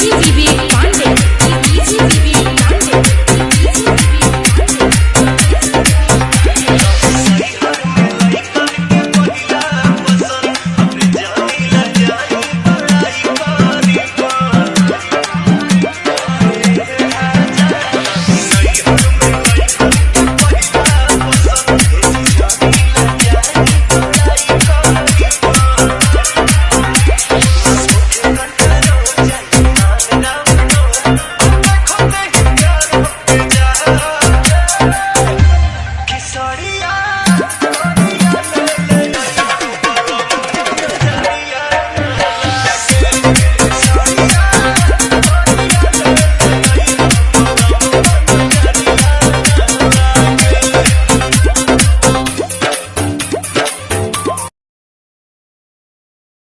TV.